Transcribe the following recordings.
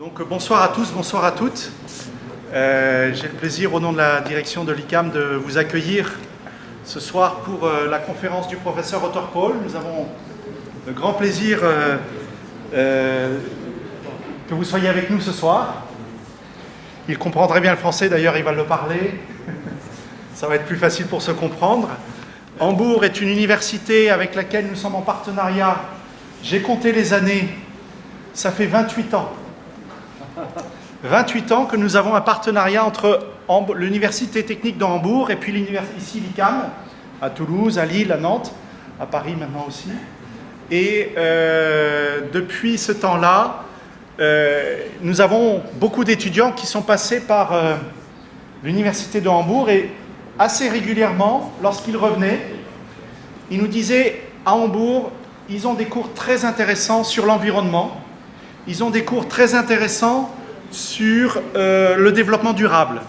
Donc bonsoir à tous, bonsoir à toutes. Euh, J'ai le plaisir au nom de la direction de l'ICAM de vous accueillir ce soir pour euh, la conférence du professeur Otto Paul. Nous avons le grand plaisir euh, que vous soyez avec nous ce soir. Il comprendrait bien le français, d'ailleurs il va le parler. Ça va être plus facile pour se comprendre. Hambourg est une université avec laquelle nous sommes en partenariat. J'ai compté les années, ça fait 28 ans. 28 ans que nous avons un partenariat entre l'Université technique de Hambourg et puis ici l'ICAM, à Toulouse, à Lille, à Nantes, à Paris maintenant aussi. Et euh, depuis ce temps-là, euh, nous avons beaucoup d'étudiants qui sont passés par euh, l'Université de Hambourg et assez régulièrement, lorsqu'ils revenaient, ils nous disaient à Hambourg, ils ont des cours très intéressants sur l'environnement, ils ont des cours très intéressants sur euh, le développement durable.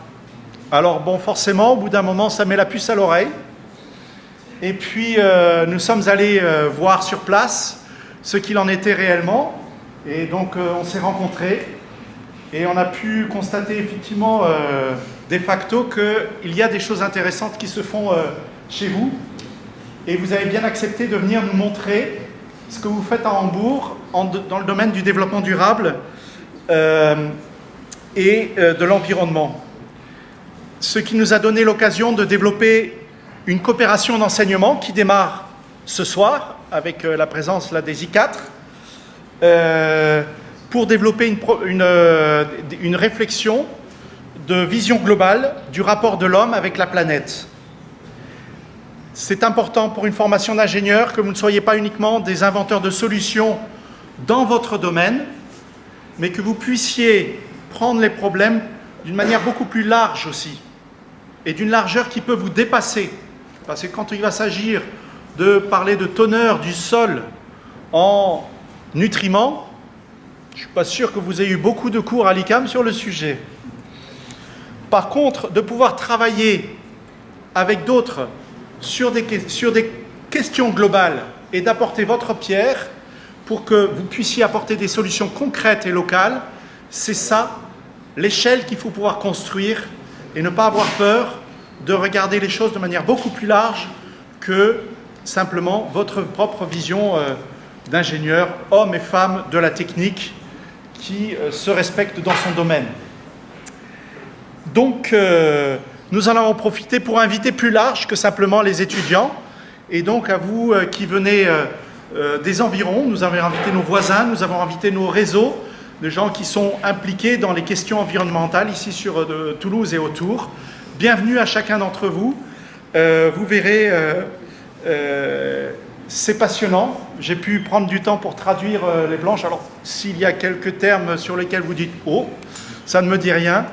Alors bon, forcément, au bout d'un moment, ça met la puce à l'oreille. Et puis, euh, nous sommes allés euh, voir sur place ce qu'il en était réellement. Et donc, on s'est rencontrés. Et on a pu constater effectivement, de facto, qu'il y a des choses intéressantes qui se font chez vous. Et vous avez bien accepté de venir nous montrer ce que vous faites à Hambourg dans le domaine du développement durable et euh, de l'environnement. Ce qui nous a donné l'occasion de développer une coopération d'enseignement qui démarre ce soir avec euh, la présence là, des I4 euh, pour développer une, une, une réflexion de vision globale du rapport de l'homme avec la planète. C'est important pour une formation d'ingénieur que vous ne soyez pas uniquement des inventeurs de solutions dans votre domaine, mais que vous puissiez prendre les problèmes d'une manière beaucoup plus large aussi, et d'une largeur qui peut vous dépasser. Parce que quand il va s'agir de parler de teneur du sol en nutriments, je ne suis pas sûr que vous ayez eu beaucoup de cours à l'ICAM sur le sujet. Par contre, de pouvoir travailler avec d'autres sur des, sur des questions globales et d'apporter votre pierre pour que vous puissiez apporter des solutions concrètes et locales, c'est ça l'échelle qu'il faut pouvoir construire et ne pas avoir peur de regarder les choses de manière beaucoup plus large que simplement votre propre vision euh, d'ingénieur, hommes et femmes de la technique qui euh, se respectent dans son domaine. Donc, euh, nous allons en profiter pour inviter plus large que simplement les étudiants. Et donc, à vous qui venez des environs, nous avons invité nos voisins, nous avons invité nos réseaux de gens qui sont impliqués dans les questions environnementales ici sur euh, Toulouse et autour. Bienvenue à chacun d'entre vous. Euh, vous verrez, euh, c'est passionnant. J'ai pu prendre du temps pour traduire les blanches. Alors, s'il y a quelques termes sur lesquels vous dites « Oh, ça ne me dit rien »,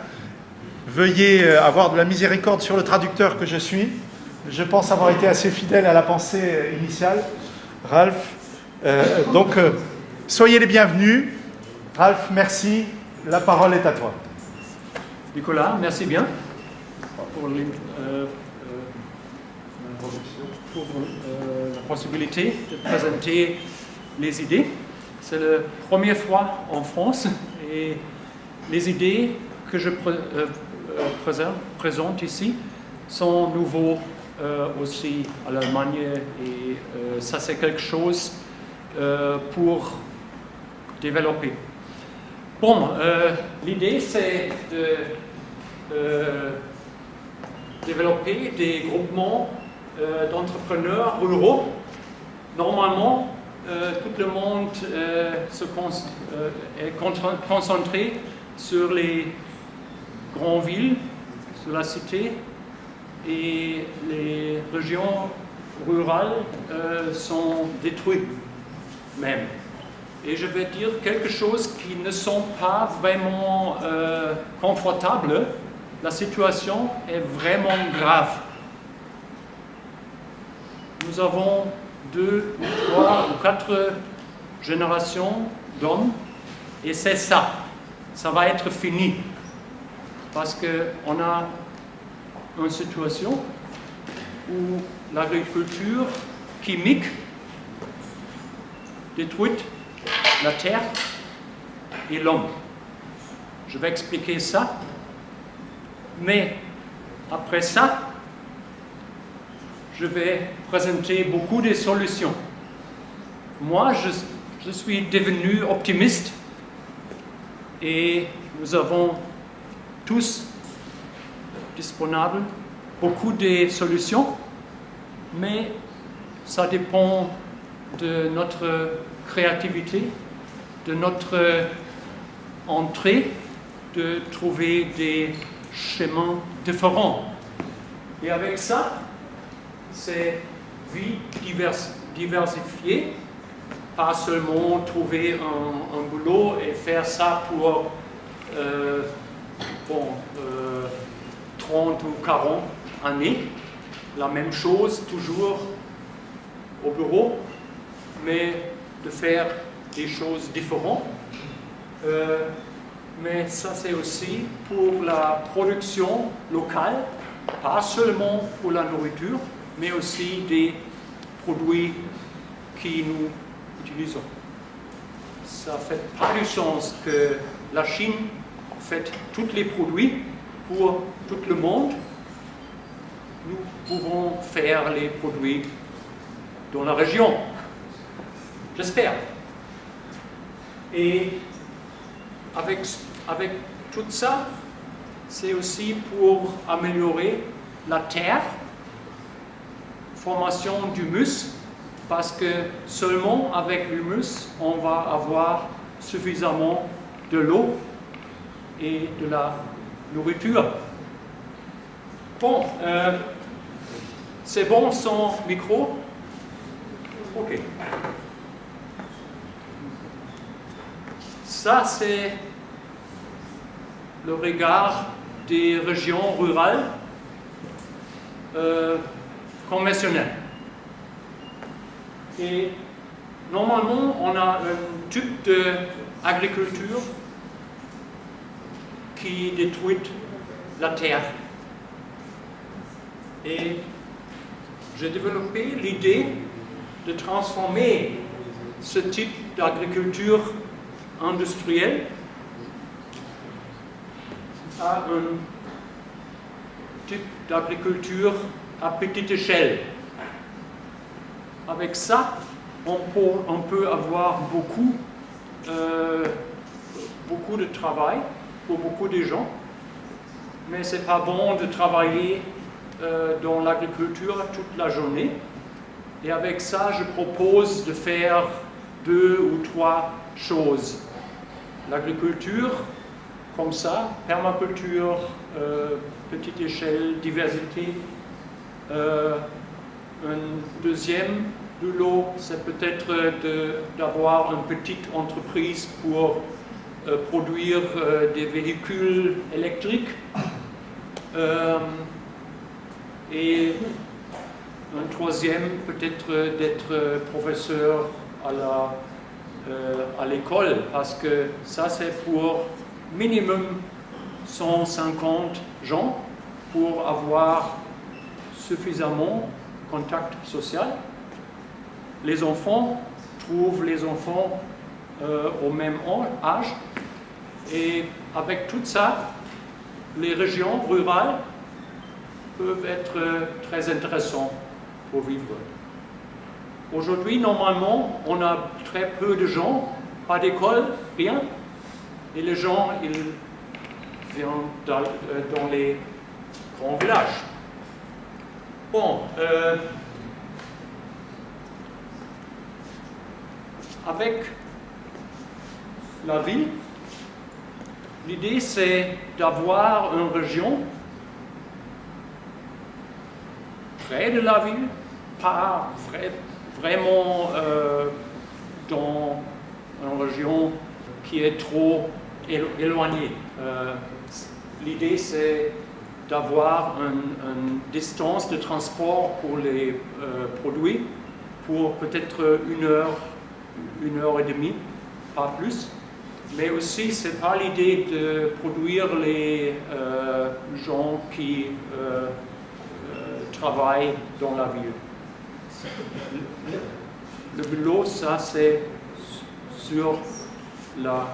veuillez avoir de la miséricorde sur le traducteur que je suis. Je pense avoir été assez fidèle à la pensée initiale. Ralph, donc soyez les bienvenus. Ralph, merci. La parole est à toi. Nicolas, merci bien pour, euh, euh, pour euh, la possibilité de présenter les idées. C'est la première fois en France et les idées que je pré présente, ici sont nouveaux aussi à l'Allemagne et ça c'est quelque chose pour développer. Bon, euh, l'idée c'est de euh, développer des groupements euh, d'entrepreneurs ruraux. Normalement, tout le monde se est concentré sur les grandes villes, sur la cité, et les régions rurales sont détruites même. Et je vais dire quelque chose qui ne sont pas vraiment euh, confortables. La situation est vraiment grave. Nous avons deux, trois ou quatre générations d'hommes et c'est ça. Ça va être fini. Parce qu'on a une situation où l'agriculture chimique détruit la terre et l'homme. Je vais expliquer ça. Mais après ça, je vais présenter beaucoup de solutions. Moi, je, suis devenu optimiste et nous avons tous disponibles beaucoup de solutions, mais ça dépend de notre créativité, de notre entrée, de trouver des chemins différents. Et avec ça, c'est vie diversifiée, pas seulement trouver un, boulot et faire ça pour euh, bon, 30 euh, ou 40 années. La même chose toujours au bureau, mais de faire des choses différentes. Euh, mais ça c'est aussi pour la production locale, pas seulement pour la nourriture, mais aussi des produits qui nous utilisons. Ça fait pas du sens que la Chine fait tous les produits pour tout le monde. Nous pouvons faire les produits dans la région. J'espère. Et avec, avec tout ça, c'est aussi pour améliorer la terre, formation d'humus, parce que seulement avec l'humus, on va avoir suffisamment de l'eau et de la nourriture. Bon, euh, c'est bon son micro? Ok. Ça, c'est le regard des régions rurales euh, conventionnelles. Et normalement, on a un type d'agriculture qui détruit la terre. Et j'ai développé l'idée de transformer ce type d'agriculture industrielle à un type d'agriculture à petite échelle. Avec ça, on peut, avoir beaucoup, euh, beaucoup de travail pour beaucoup de gens, mais ce n'est pas bon de travailler euh, dans l'agriculture toute la journée. Et avec ça, je propose de faire deux ou trois choses. L'agriculture, comme ça, permaculture, euh, petite échelle, diversité. Euh, un deuxième de l'eau, c'est peut-être d'avoir une petite entreprise pour euh, produire des véhicules électriques. et un troisième, peut-être d'être professeur à la à l'école parce que ça c'est pour minimum 150 gens pour avoir suffisamment contact social. Les enfants trouvent les enfants euh, au même âge et avec tout ça, les régions rurales peuvent être très intéressantes pour vivre. Aujourd'hui, normalement, on a très peu de gens, pas d'école, rien. Et les gens, ils viennent dans, euh, les grands villages. Bon, euh, avec la ville, l'idée c'est d'avoir une région près de la ville, pas près, vraiment euh, dans une région qui est trop éloignée. Euh, l'idée, c'est d'avoir une, distance de transport pour les euh, produits pour peut-être une heure, une heure et demie, pas plus. Mais aussi, ce n'est pas l'idée de produire les gens qui travaillent dans la ville. Le boulot, ça c'est sur la,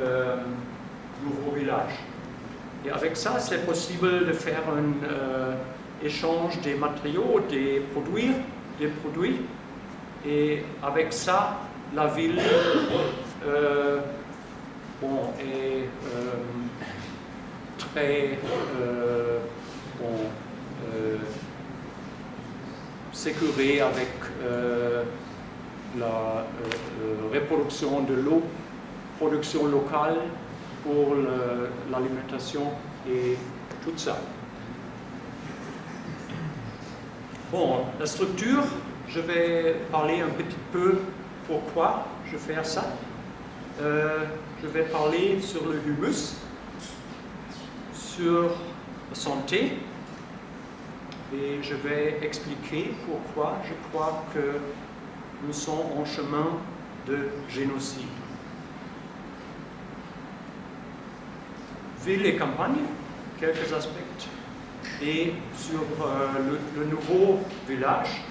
euh, nouveau village. Et avec ça, c'est possible de faire un euh, échange des matériaux, des produits, des produits. Et avec ça, la ville euh, est euh, très bon, sécurée avec la reproduction de l'eau, production locale pour l'alimentation et tout ça. Bon, la structure, je vais parler un petit peu pourquoi je fais ça. Euh, je vais parler sur le humus, sur la santé, et je vais expliquer pourquoi je crois que nous sommes en chemin de génocide. ville et campagne, quelques aspects, et sur euh, le, nouveau village,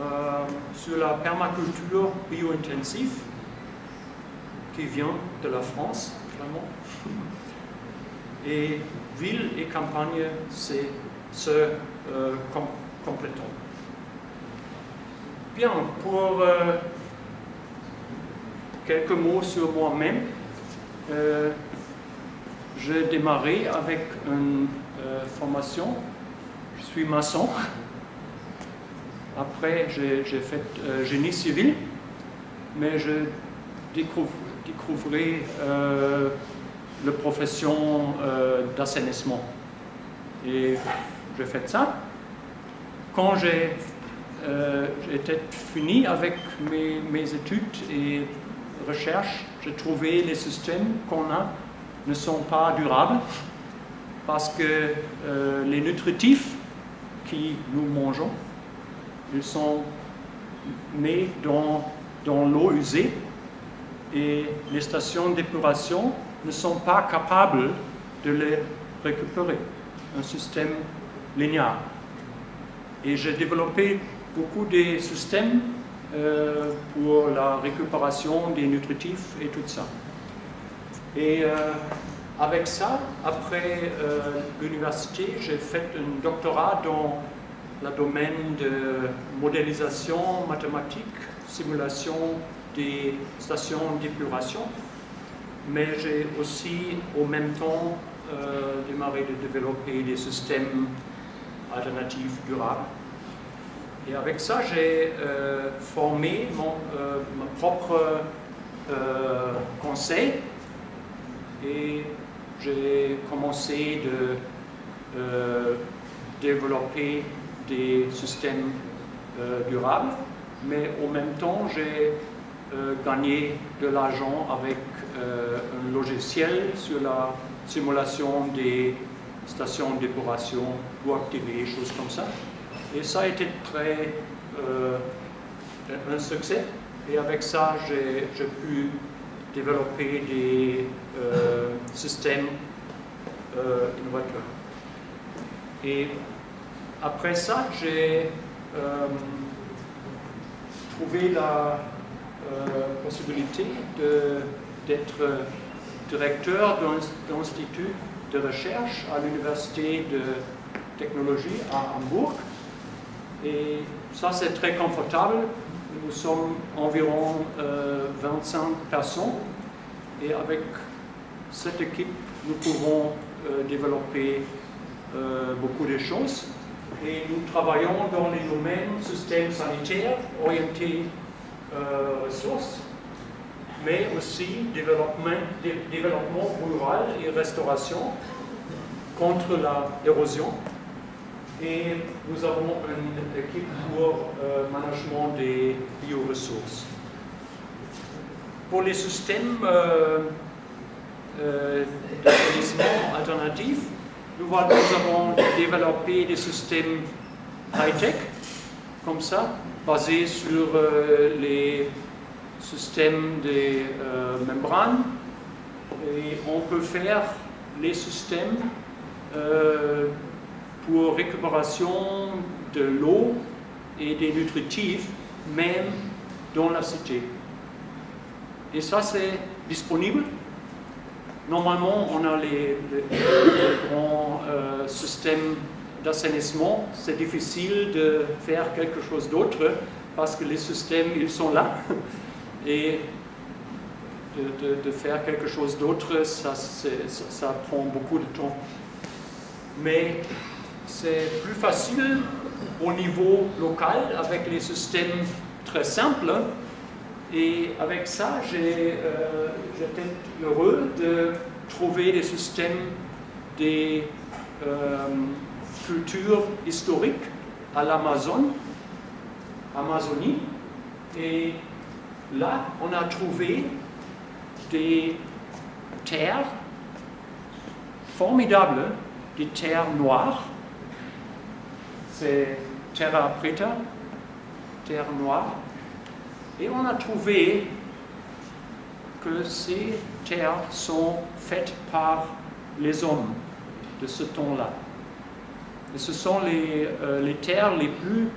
euh, sur la permaculture bio-intensive qui vient de la France, vraiment. Et ville et campagne, c'est ce euh. Bien, pour quelques mots sur moi-même, j'ai démarré avec une euh, formation, je suis maçon. Après, j'ai fait euh, génie civil, mais je découvrais euh, la profession d'assainissement. Et j'ai fait ça. Quand j'ai été fini avec mes, mes études et recherches, j'ai trouvé les systèmes qu'on a ne sont pas durables parce que euh, les nutritifs qui nous mangeons, ils sont nés dans, dans l'eau usée et les stations d'épuration ne sont pas capables de les récupérer. Un système linéaire. Et j'ai développé beaucoup de systèmes euh, pour la récupération des nutritifs et tout ça. Et euh, avec ça, après euh, l'université, j'ai fait un doctorat dans le domaine de modélisation mathématique, simulation des stations d'épuration, mais j'ai aussi au même temps démarré de développer des systèmes alternatifs durables. Et avec ça, j'ai formé mon, mon propre conseil et j'ai commencé de euh, développer des systèmes euh, durables, mais en même temps j'ai euh, gagné de l'argent avec un logiciel sur la simulation des stations d'épuration pour activer, choses comme ça. Et ça a été très un succès. Et avec ça, j'ai pu développer des euh, systèmes euh, innovateurs. Et après ça, j'ai euh, trouvé la possibilité d'être directeur d'un institut de recherche à l'université de technologie à Hambourg. Et ça, c'est très confortable nous sommes environ 25 euh, personnes et avec cette équipe, nous pouvons euh, développer euh, beaucoup de choses. Et nous travaillons dans les domaines système sanitaire, orienté ressources, mais aussi développement, rural et restauration contre l'érosion et nous avons une équipe pour euh, management des bioressources. Pour les systèmes euh, euh, alternatifs, nous, nous avons développé des systèmes high-tech, comme ça, basés sur euh, les systèmes des membranes. Et on peut faire les systèmes pour récupération de l'eau et des nutritifs, même dans la cité. Et ça, c'est disponible. normalement, on a les, grands euh, systèmes d'assainissement. C'est difficile de faire quelque chose d'autre parce que les systèmes, ils sont là. Et de, faire quelque chose d'autre, ça, ça, prend beaucoup de temps. Mais c'est plus facile au niveau local avec les systèmes très simples. Et avec ça, j'étais euh, heureux de trouver des systèmes des euh, cultures historiques à l'Amazon, Amazonie. Et là, on a trouvé des terres formidables, des terres noires. C'est terra preta, terre noire. Et on a trouvé que ces terres sont faites par les hommes de ce temps-là. Et ce sont les, euh, les terres les plus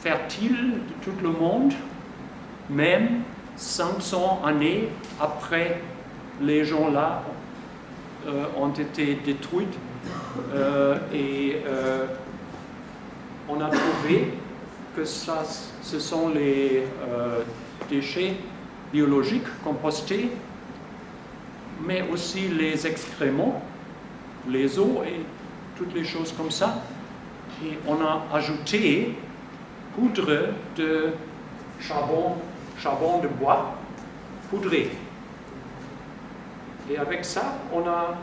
fertiles de tout le monde, même 500 années après les gens-là euh, ont été détruits. Euh, et euh, on a trouvé que ça, ce sont les déchets biologiques compostés, mais aussi les excréments, les eaux et toutes les choses comme ça. Et on a ajouté poudre de charbon charbon de bois poudré. Et avec ça, on a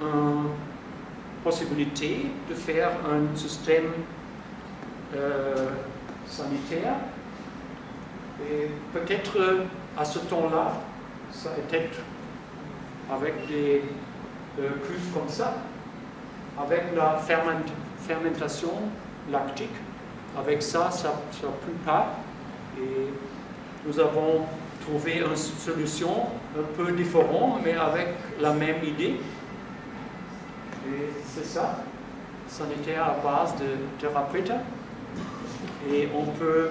une possibilité de faire un système euh, sanitaire. Et peut-être à ce temps-là, ça était avec des euh, cuves comme ça, avec la fermentation lactique. Avec ça, ça ne pue pas. Nous avons trouvé une solution un peu différente, mais avec la même idée. Et c'est ça, sanitaire à base de thérapeuta. Et on peut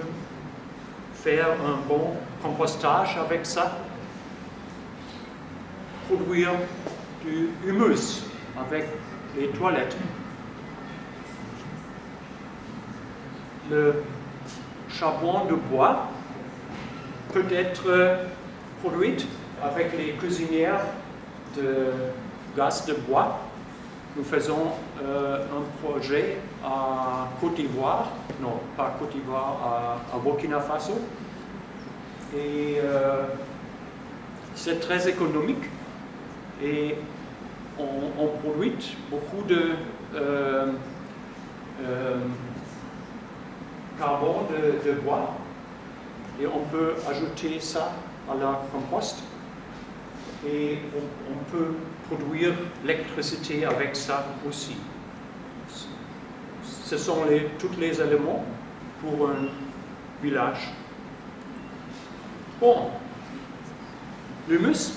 faire un bon compostage avec ça, produire du humus avec les toilettes. Le charbon de bois peut être produite avec les cuisinières de gaz de bois. Nous faisons euh, un projet à Côte d'Ivoire, non, pas Côte d'Ivoire, à, Burkina Faso. Et euh, c'est très économique et on, produit beaucoup de euh, carbone de bois et on peut ajouter ça à la compost et on, peut produire l'électricité avec ça aussi. Ce sont les, tous les éléments pour un village. Bon, l'humus,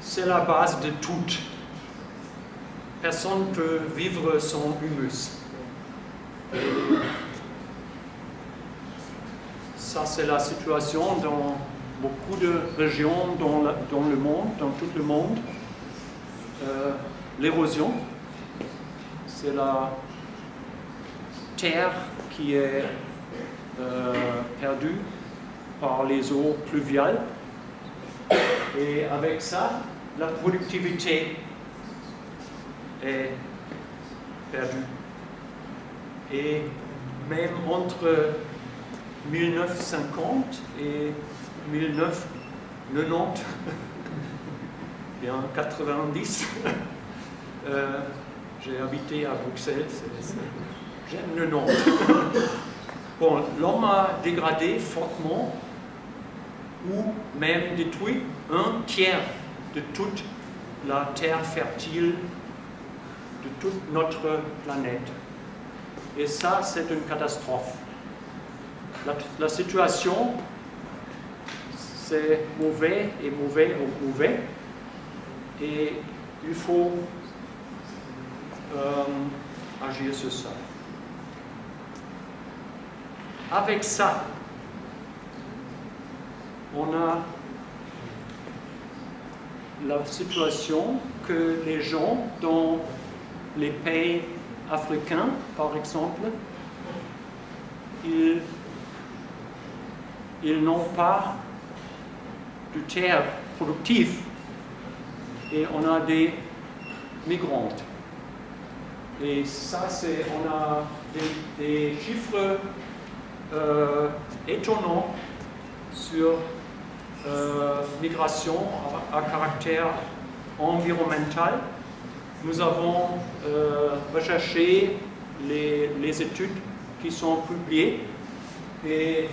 c'est la base de tout. Personne ne peut vivre sans humus. Ça, c'est la situation dans beaucoup de régions dans, le monde, dans tout le monde. Euh, l'érosion, c'est la terre qui est euh, perdue par les eaux pluviales. Et avec ça, la productivité est perdue. Et même entre 1950 et 1990, bien 90, euh, j'ai habité à Bruxelles, j'aime le nom. bon, l'homme a dégradé fortement ou même détruit un tiers de toute la terre fertile de toute notre planète. Et ça, c'est une catastrophe. La, situation, c'est mauvais et mauvais et mauvais. Et il faut euh, agir sur ça. Avec ça, on a la situation que les gens dans les pays africains, par exemple, ils, ils n'ont pas de terre productive et on a des migrantes. Et ça, c'est, on a des, chiffres euh, étonnants sur euh, migration à, à caractère environnemental. Nous avons euh, recherché les, les études qui sont publiées et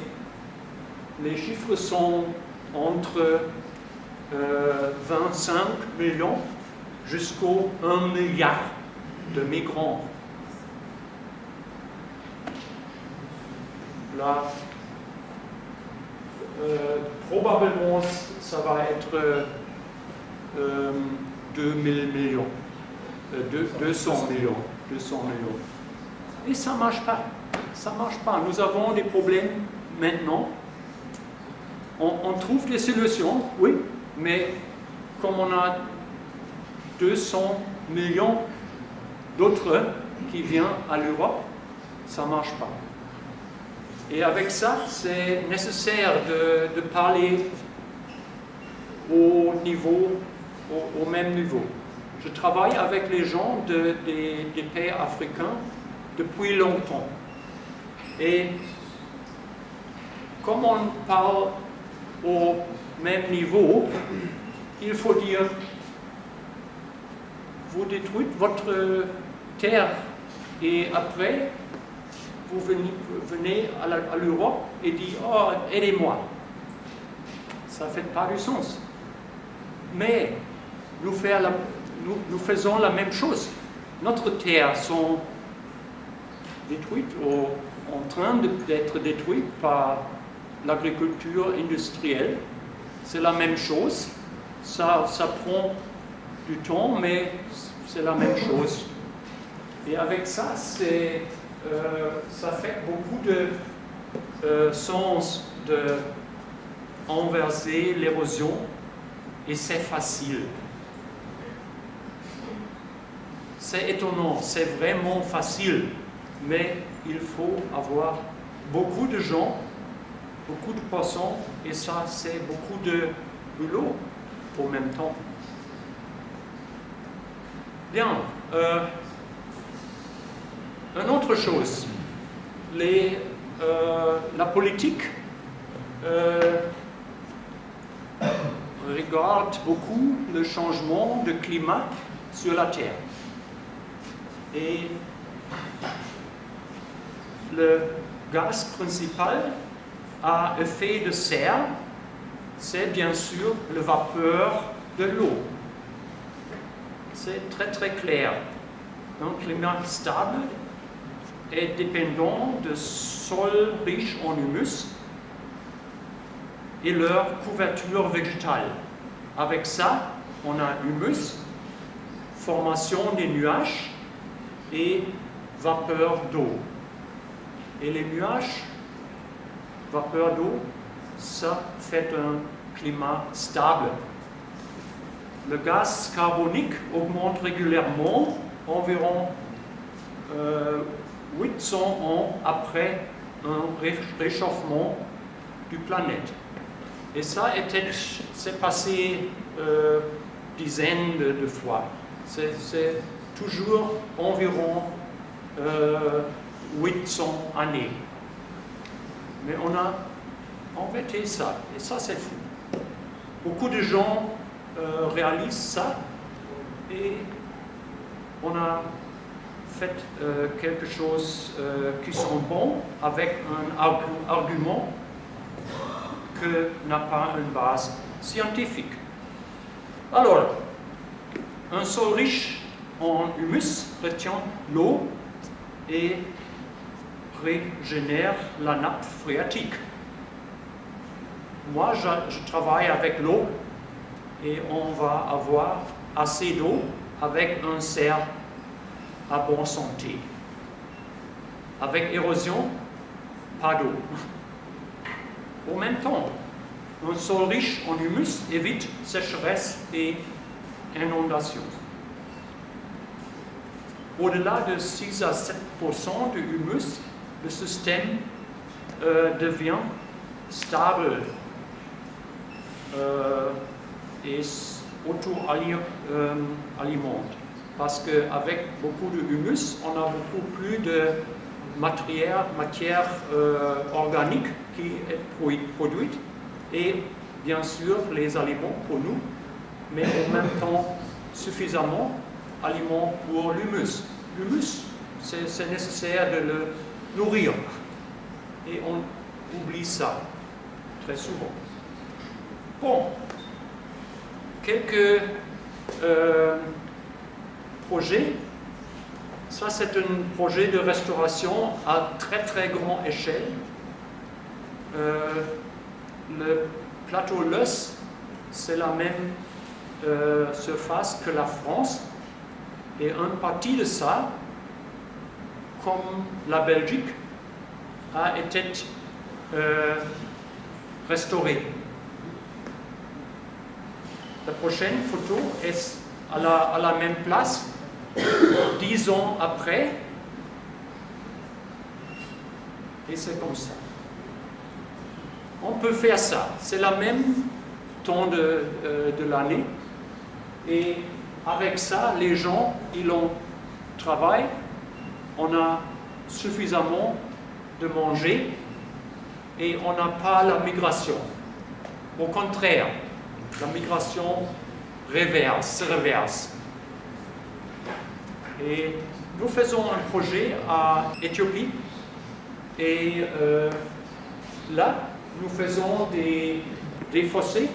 les chiffres sont entre euh, 25 millions jusqu'au 1 milliard de migrants. Là, euh, probablement, ça va être euh, 2000 millions, euh, deux- 200 millions, 200 millions. Et ça marche pas. Ça ne marche pas. Nous avons des problèmes maintenant. On, trouve des solutions, oui, mais comme on a 200 millions d'autres qui viennent à l'Europe, ça ne marche pas. Et avec ça, c'est nécessaire de, parler au même niveau. Je travaille avec les gens de- des, des pays africains depuis longtemps. Et comme on parle au même niveau, il faut dire, vous détruisez votre terre et après, vous venez, à l'Europe et dites, oh, aidez-moi. Ça ne fait pas du sens. Mais nous, faisons la même chose. Notre terre sont détruites ou en train d'être détruites par l'agriculture industrielle. C'est la même chose. Ça, ça prend du temps, mais c'est la même chose. Et avec ça, c'est, euh, ça fait beaucoup de euh, sens de inverser l'érosion et c'est facile. C'est étonnant, c'est vraiment facile, mais il faut avoir beaucoup de gens, beaucoup de poissons et ça, c'est beaucoup de boulot en même temps. Bien. euh, une autre chose, euh, la politique euh, regarde beaucoup le changement de climat sur la Terre. Et le gaz principal à effet de serre, c'est bien sûr le vapeur de l'eau. C'est très très clair. Un climat stable est dépendant de sols riches en humus et leur couverture végétale. Avec ça, on a humus, formation des nuages et vapeur d'eau. Et les nuages, vapeur d'eau, ça fait un climat stable. Le gaz carbonique augmente régulièrement, environ euh, 800 ans après un ré- réchauffement du planète. Et ça c'est passé euh, dizaines de, fois. C'est, toujours environ euh, 800 années. Mais on a inventé ça, et ça c'est fou. Beaucoup de gens euh, réalisent ça, et on a fait euh, quelque chose euh, qui sont bons avec un argu- argument que n'a pas une base scientifique. Alors, un sol riche en humus retient l'eau et régénère la nappe phréatique. Moi, je, travaille avec l'eau et on va avoir assez d'eau avec un cerf à bonne santé. Avec érosion, pas d'eau. En même temps, un sol riche en humus évite sécheresse et inondation. Au-delà de 6 à 7% de humus, le système euh, devient stable euh, et auto-alimente. Parce qu'avec beaucoup de humus, on a beaucoup plus de matière, euh, organique qui est produite et bien sûr les aliments pour nous, mais en même temps suffisamment aliments pour l'humus. L'humus, c'est nécessaire de le nourrir et on oublie ça très souvent. Bon, quelques euh, projets. Ça, c'est un projet de restauration à très très grande échelle. Euh, le plateau Leuss, c'est la même euh, surface que la France. Et une partie de ça, comme la Belgique, a été euh, restaurée. La prochaine photo est à la, même place, dix ans après, et c'est comme ça. On peut faire ça, c'est la même temps de, euh, de l'année, et avec ça, les gens, ils ont travail, on a suffisamment de manger, et on n'a pas la migration. Au contraire, la migration se reverse. Et nous faisons un projet à Éthiopie et euh, là, nous faisons des, des fossés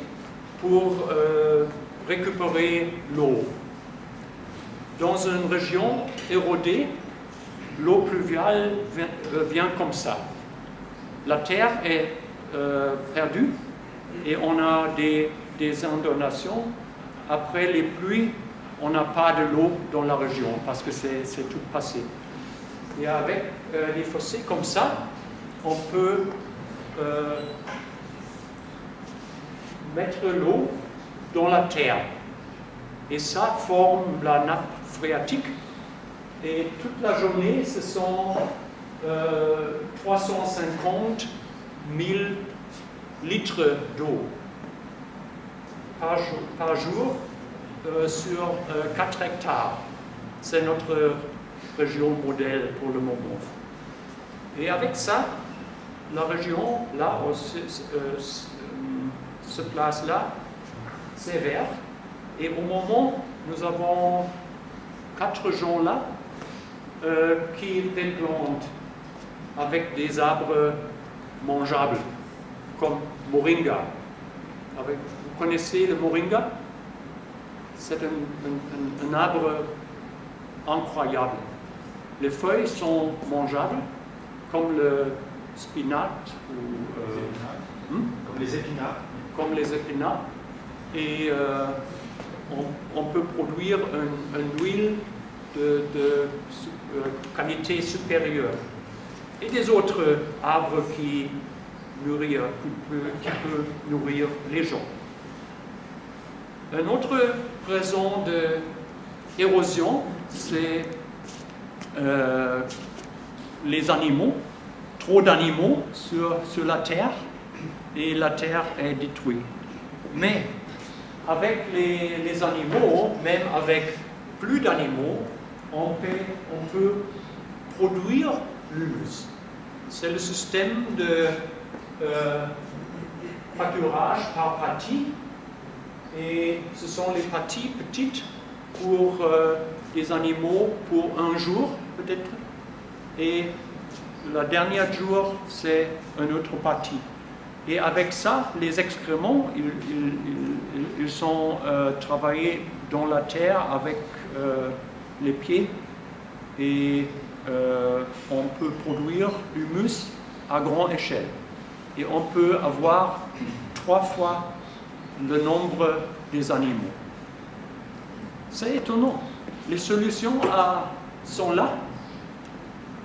pour euh, récupérer l'eau. Dans une région érodée, l'eau pluviale vient, comme ça. La terre est euh, perdue et on a des, des inondations. Après les pluies, on n'a pas de l'eau dans la région parce que c'est tout passé. Et avec euh, des fossés comme ça, on peut euh, mettre l'eau dans la terre. Et ça forme la nappe phréatique. Et toute la journée, ce sont 350 euh, 000 litres d'eau par jour euh, sur 4 euh, hectares. C'est notre région modèle pour le moment. Et avec ça, la région, là, se, se place là, c'est vert. Et au moment, nous avons quatre gens là qui déplantent avec des arbres mangeables, comme moringa. Avec, vous connaissez le moringa? C'est un, arbre incroyable. Les feuilles sont mangeables, comme le spinat ou, euh, hmm? comme les épinards. Comme les épinards. Et euh, on, peut produire une, huile de, euh, qualité supérieure. Et des autres arbres qui, nourrir, qui peuvent nourrir les gens. Une autre raison d'érosion, c'est euh, les animaux, trop d'animaux sur, sur la terre et la terre est détruite. Mais avec les, animaux, même avec plus d'animaux, on peut, on peut produire l'humus. C'est le système de euh, pâturage par partie. Et ce sont les parties petites pour euh, des animaux pour un jour peut-être. Et la dernière jour c'est une autre partie. Et avec ça les excréments ils, sont euh, travaillés dans la terre avec euh, les pieds et on peut produire l'humus à grande échelle et on peut avoir trois fois le nombre des animaux. C'est étonnant. Les solutions sont là,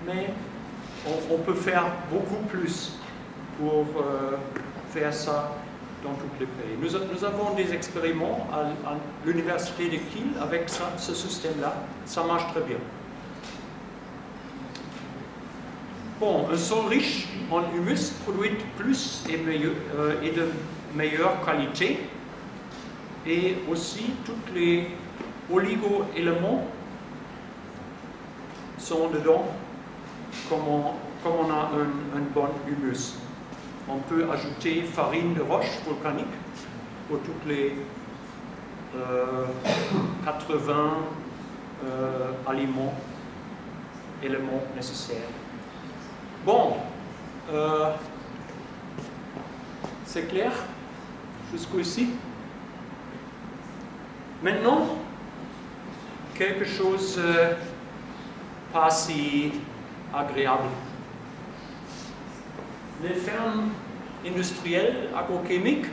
mais on, peut faire beaucoup plus pour euh, faire ça dans tous les pays. Nous, avons des expériments à, l'université de Kiel avec ce système-là. Ça marche très bien. Bon, un sol riche en humus produit plus et, euh, de meilleure qualité et aussi tous les oligo-éléments sont dedans comme on, a un, bon humus. On peut ajouter farine de roche volcanique pour tous les euh, 80 euh, aliments, éléments nécessaires. Bon, euh, c'est clair jusqu'ici. Maintenant, quelque chose euh, pas si agréable. Les fermes industrielles agrochimiques,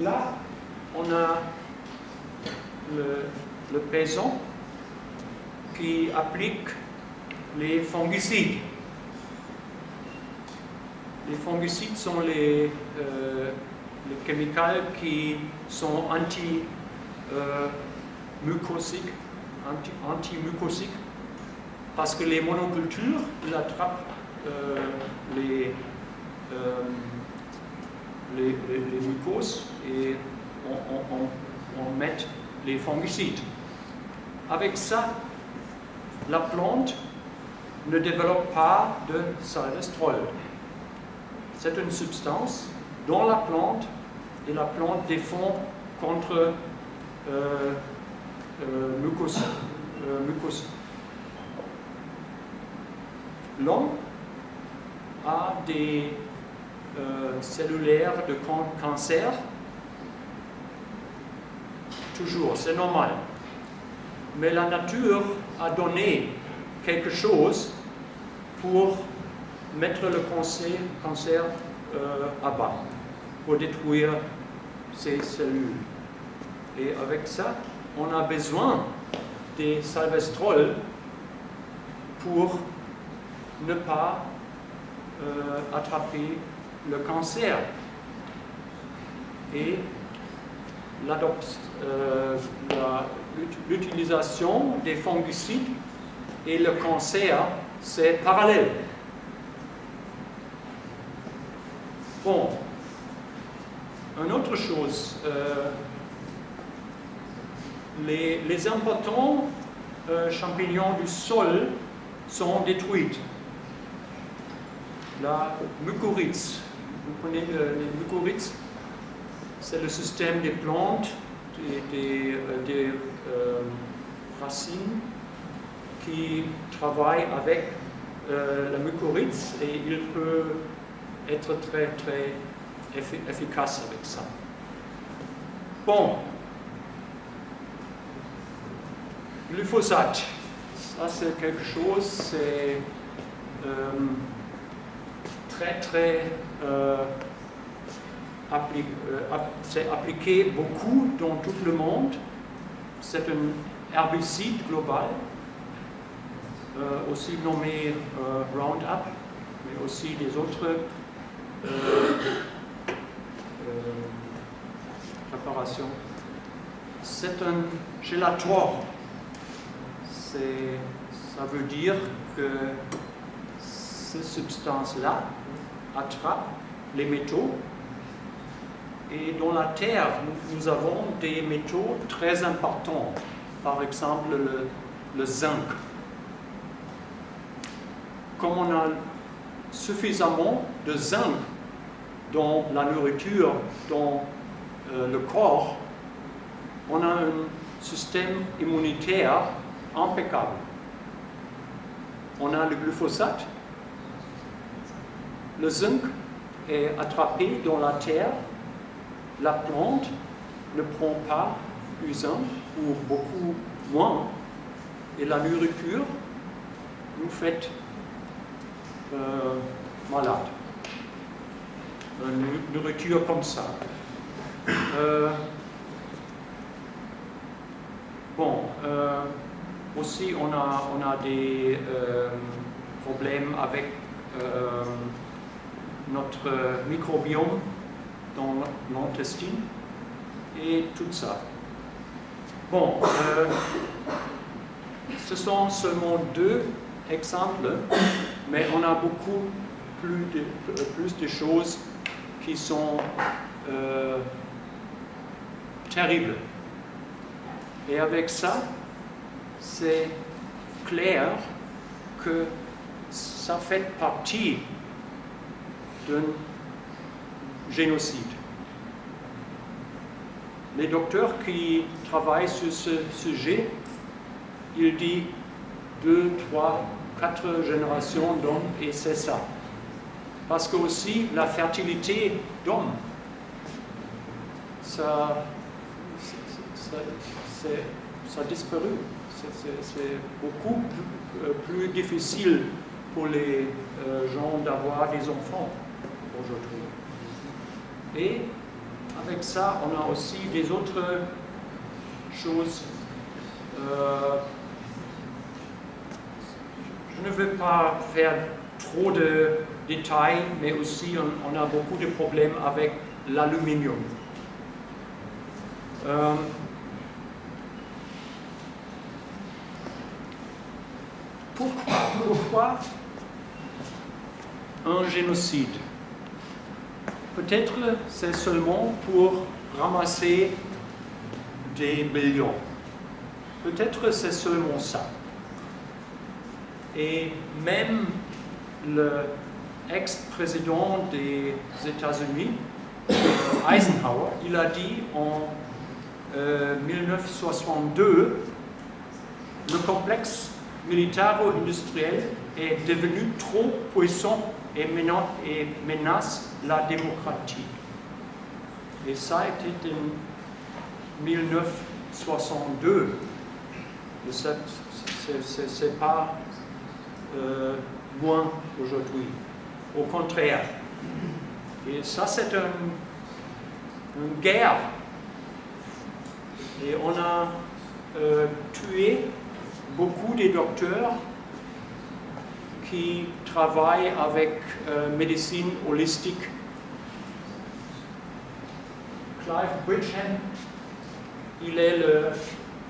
là, on a le, paysan qui applique les fongicides. Les fongicides sont les, euh, les qui sont anti-mucosiques, anti, parce que les monocultures ils attrapent euh, les, euh, les, les, les, mucoses et on, on, on, met les fongicides. Avec ça, la plante ne développe pas de salvestrol c'est une substance dans la plante et la plante défend contre euh, euh, mucose. Euh. L'homme a des euh, cellulaires de cancer, toujours, c'est normal. Mais la nature a donné quelque chose pour mettre le cancer, cancer euh, à bas pour détruire ces cellules. Et avec ça, on a besoin des salvestrol pour ne pas euh, attraper le cancer. Et euh, l'utilisation des fongicides et le cancer, c'est parallèle. Bon, une autre chose, euh, les, importants champignons du sol sont détruits. La mycorrhize, vous connaissez les mycorrhizes C'est le système des plantes, des, euh, des euh, racines qui travaillent avec euh, la mycorrhize et il peut être très très efficace avec ça. Bon, glyphosate, ça c'est quelque chose, c'est très très euh, euh, appliqué beaucoup dans tout le monde. C'est un herbicide global, euh, aussi nommé Roundup, mais aussi des autres euh, préparation. C'est un gélatoire. Ça veut dire que ces substances-là attrapent les métaux. Et dans la Terre, nous, avons des métaux très importants. Par exemple, le, le zinc. Comme on a suffisamment de zinc dans la nourriture, dans euh, le corps, on a un système immunitaire impeccable. On a le glyphosate, le zinc est attrapé dans la terre, la plante ne prend pas zinc ou beaucoup moins, et la nourriture nous fait euh, malade. Une nourriture comme ça. Euh, bon, euh, aussi on a, des euh, problèmes avec euh, notre microbiome dans l'intestine et tout ça. Bon, euh, ce sont seulement deux exemples, mais on a beaucoup plus de, plus de choses qui sont euh, terribles. Et avec ça, c'est clair que ça fait partie d'un génocide. Les docteurs qui travaillent sur ce sujet, ils disent deux, trois, quatre générations d'hommes et c'est ça. Parce que aussi la fertilité d'hommes, ça, ça, a disparu. C'est beaucoup euh, plus, difficile pour les euh, gens d'avoir des enfants aujourd'hui. Et avec ça, on a aussi des autres choses. Euh, je ne veux pas faire trop de détails, mais aussi on, a beaucoup de problèmes avec l'aluminium. Euh, pourquoi, pourquoi un génocide? Peut-être c'est seulement pour ramasser des millions. Peut-être c'est seulement ça. Et même le ex-président des États-Unis, Eisenhower, il a dit en 1962 euh, le complexe militaro-industriel est devenu trop puissant et menace la démocratie. Et ça été en 1962. C'est pas euh, moins aujourd'hui. Au contraire. Et ça, c'est une guerre. Et on a euh, tué beaucoup de docteurs qui travaillent avec euh, médecine holistique. Clive Bridgen, il est le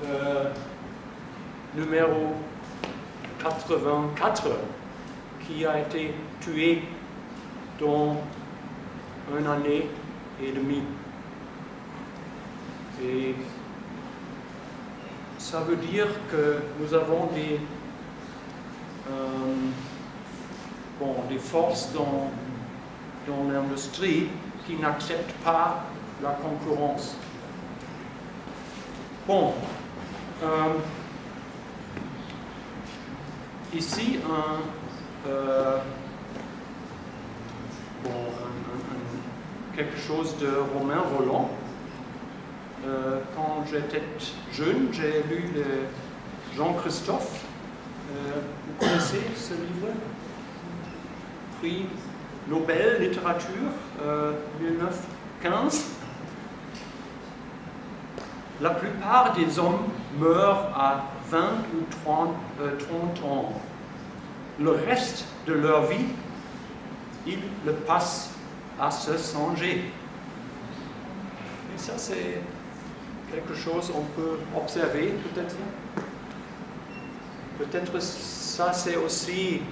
euh, numéro 84 qui a été tué dans une année et demie. Et ça veut dire que nous avons des, euh, des forces dans l'industrie qui n'acceptent pas la concurrence. Bon, euh, ici un, euh, bon, quelque chose de Romain Roland. Euh, quand j'étais jeune, j'ai lu Jean-Christophe. Vous connaissez ce livre? Prix Nobel littérature 1915. La plupart des hommes meurent à 20 ou 30, 30 ans. Le reste de leur vie, ils le passent à se songer. Et ça, c'est quelque chose qu'on peut observer, peut-être. Peut-être ça, c'est aussi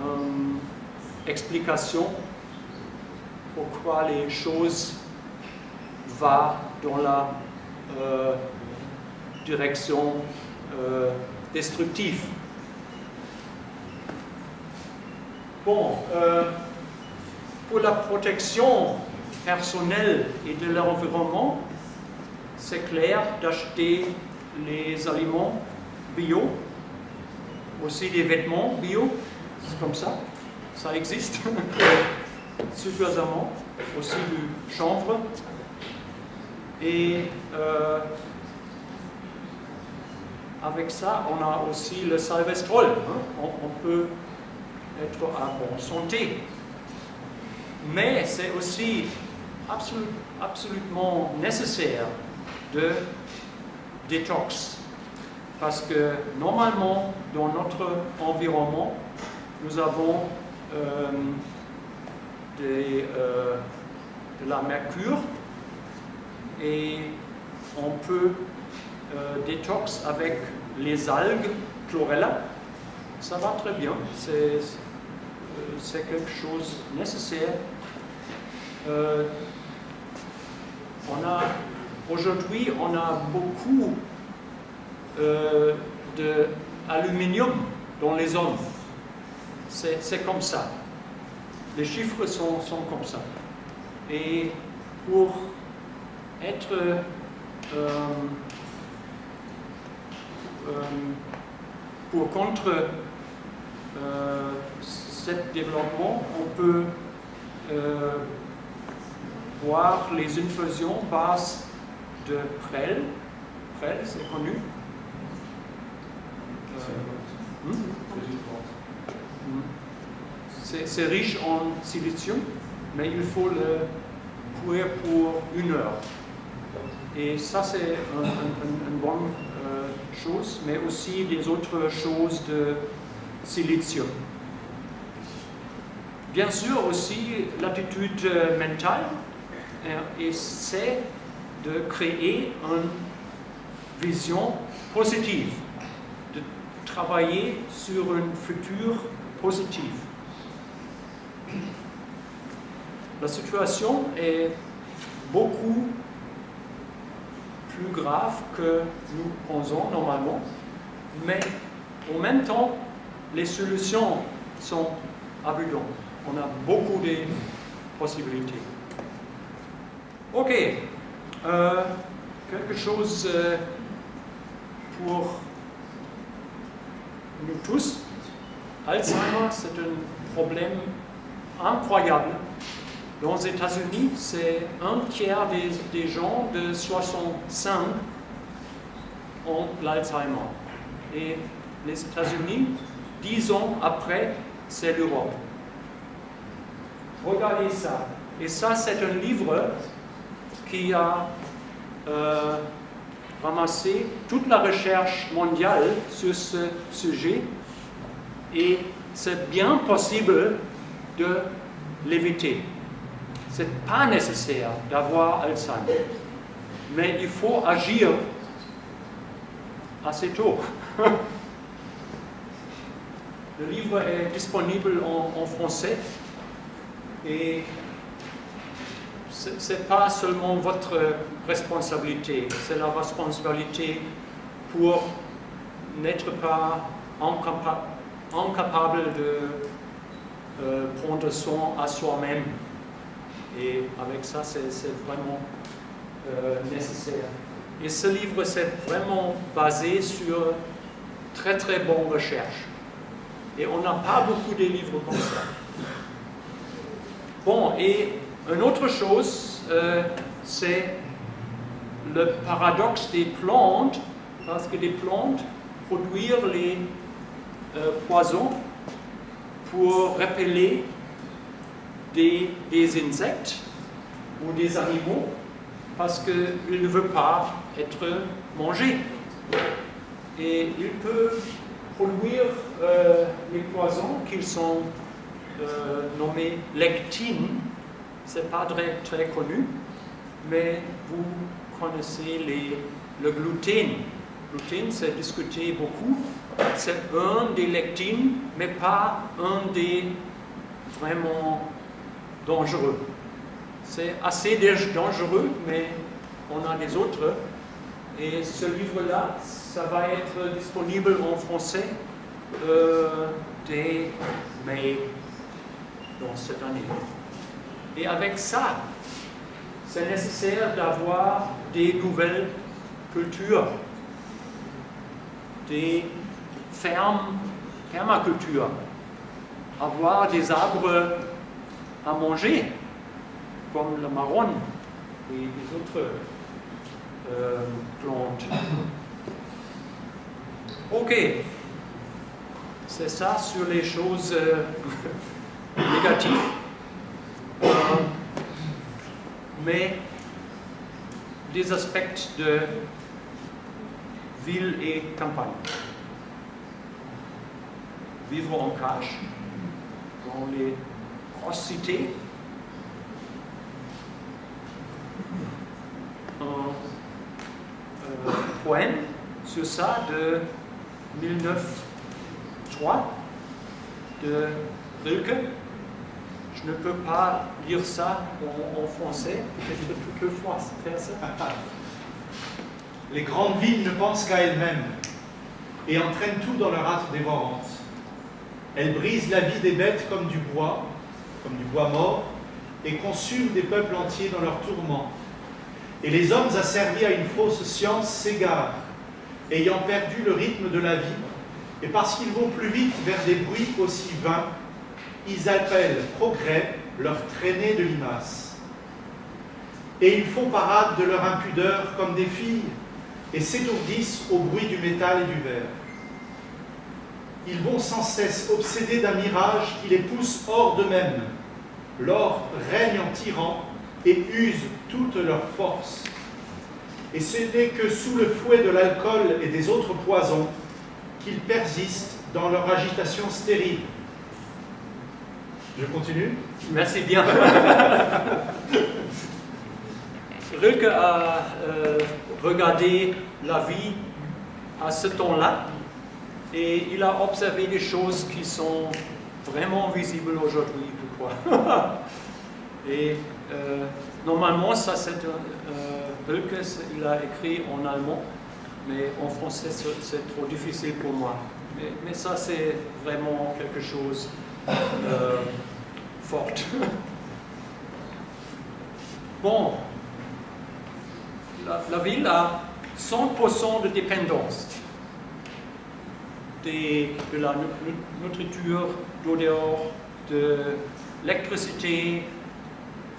une explication pourquoi les choses vont dans la euh, direction euh, destructive. Bon, euh, pour la protection personnelle et de l'environnement, c'est clair d'acheter les aliments bio, aussi des vêtements bio, c'est comme ça, ça existe suffisamment, aussi du chanvre. Et euh, avec ça, on a aussi le salvestrol. Hein. On, peut être en bonne santé. Mais c'est aussi absolument nécessaire de détox. Parce que normalement, dans notre environnement, nous avons euh, euh, de la mercure et on peut euh, détox avec les algues chlorella. Ça va très bien, c'est euh, quelque chose de nécessaire. Euh, Aujourd'hui, on a beaucoup euh, d'aluminium dans les zones. C'est comme ça. Les chiffres sont, sont, comme ça. Et pour être euh, euh, pour contre euh, ce développement, on peut voir les infusions basses de Prel. Prel, c'est connu. Euh? Hmm. C'est riche en silicium, mais il faut le cuire pour une heure. Et ça, c'est une bonne euh, chose, mais aussi des autres choses de silicium. Bien sûr, aussi l'attitude euh, mentale, et c'est de créer une vision positive, de travailler sur un futur positif. La situation est beaucoup plus grave que nous pensons normalement, mais en même temps, les solutions sont abondantes. On a beaucoup de possibilités. Ok, euh, quelque chose euh, pour nous tous. Alzheimer, c'est un problème incroyable. Dans les États-Unis, c'est un tiers des, gens de 65 ont l'Alzheimer. Et les États-Unis, dix ans après, c'est l'Europe. Regardez ça. Et ça, c'est un livre qui a euh, ramassé toute la recherche mondiale sur ce sujet et c'est bien possible de l'éviter. N'est pas nécessaire d'avoir Alzheimer, mais il faut agir assez tôt. Le livre est disponible en, en français et ce n'est pas seulement votre responsabilité, c'est la responsabilité pour n'être pas incapable de euh, prendre soin à soi-même. Et avec ça, c'est vraiment euh, nécessaire. Et ce livre, c'est vraiment basé sur très très bonnes recherches. Et on n'a pas beaucoup de livres comme ça. Bon, et une autre chose, euh, c'est le paradoxe des plantes, parce que les plantes produisent les euh, poisons pour repeller des, insectes ou des animaux, parce qu'ils ne veulent pas être mangés. Et ils peuvent produire euh, les poisons qui sont nommés lectines, c'est pas très, très connu, mais vous connaissez les, le gluten. Le gluten, c'est discuté beaucoup. C'est un des lectines, mais pas un des vraiment dangereux. C'est assez dangereux, mais on a des autres. Et ce livre-là, ça va être disponible en français euh, dès mai dans cette année. Et avec ça, c'est nécessaire d'avoir des nouvelles cultures, des fermes, permaculture, avoir des arbres à manger, comme le marron et les autres euh, plantes. Ok, c'est ça sur les choses euh, négatives. mais des aspects de ville et campagne. Vivre en cache, dans les en cité, un euh, poème sur ça de 1903 de Rilke. Je ne peux pas lire ça en, français, peut-être faire ça. Les grandes villes ne pensent qu'à elles-mêmes et entraînent tout dans leur hâte dévorante. Elles brisent la vie des bêtes comme du bois comme du bois mort, et consument des peuples entiers dans leurs tourments. Et les hommes asservis à une fausse science s'égarent, ayant perdu le rythme de la vie, et parce qu'ils vont plus vite vers des bruits aussi vains, ils appellent progrès leur traînée de limaces. Et ils font parade de leur impudeur comme des filles, et s'étourdissent au bruit du métal et du verre. Ils vont sans cesse obsédés d'un mirage qui les pousse hors d'eux-mêmes. L'or règne en tyran et use toute leur force. Et ce n'est que sous le fouet de l'alcool et des autres poisons qu'ils persistent dans leur agitation stérile. Je continue Merci bien. Rilke a euh, regardé la vie à ce temps-là et il a observé des choses qui sont vraiment visibles aujourd'hui, et euh, normalement, ça c'est euh, Rilke, il a écrit en allemand, mais en français c'est trop difficile pour moi. Mais, mais ça c'est vraiment quelque chose euh, fort. bon, la, ville a 100% de dépendance de la nourriture, d'odeur, de l'électricité,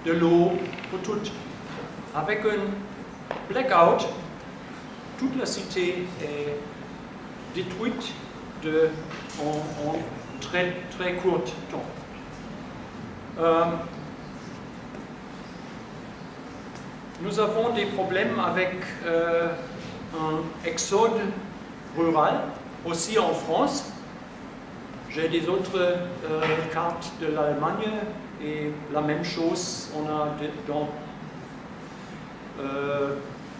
de l'eau, pour tout. Avec un blackout, toute la cité est détruite en, très, très court temps. Euh, nous avons des problèmes avec euh, un exode rural, aussi en France. J'ai des autres euh, cartes de l'Allemagne et la même chose, on a dans euh,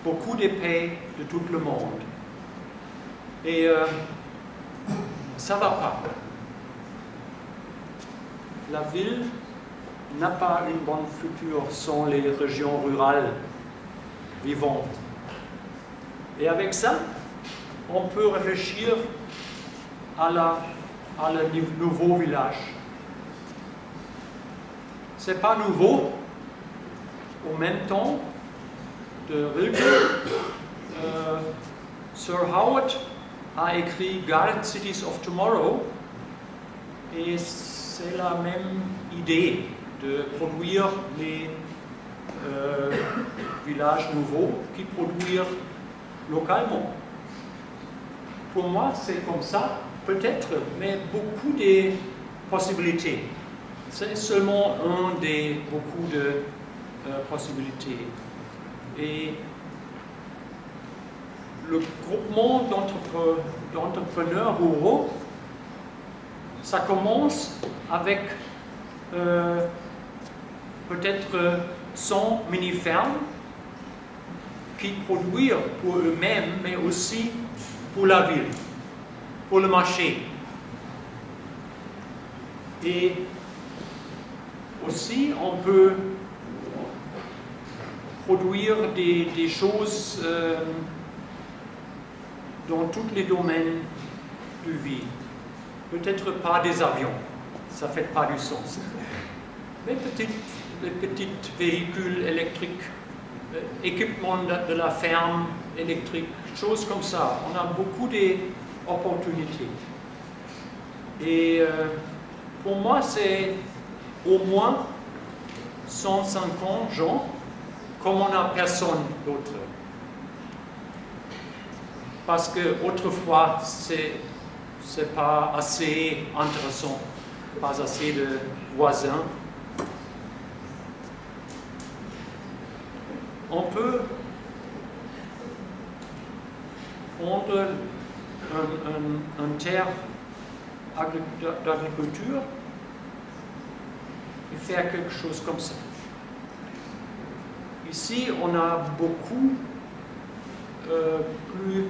beaucoup de pays de tout le monde. Et ça ne va pas. La ville n'a pas une bonne future sans les régions rurales vivantes. Et avec ça, on peut réfléchir à, la, à le nouveau village. Ce n'est pas nouveau. Au même temps, de Rilke, euh, Sir Howard a écrit Garden Cities of Tomorrow et c'est la même idée de produire les euh, villages nouveaux qui produisent localement. Pour moi, c'est comme ça, peut-être, mais beaucoup de possibilités. C'est seulement un des beaucoup de euh, possibilités. Et le groupement d'entrepreneurs ruraux, ça commence avec euh, peut-être 100 mini-fermes qui produisent pour eux-mêmes, mais aussi pour la ville, pour le marché. Et aussi, on peut produire des, choses euh, dans tous les domaines de vie. Peut-être pas des avions, ça ne fait pas du sens. Mais peut-être les petits véhicules électriques, euh, équipement de, la ferme électrique, choses comme ça. On a beaucoup d'opportunités. Et euh, pour moi, c'est au moins 150 gens, comme on n'a personne d'autre. Parce que autrefois, c'est pas assez intéressant, pas assez de voisins on peut prendre un, un, terre d'agriculture et faire quelque chose comme ça. Ici, on a beaucoup euh, plus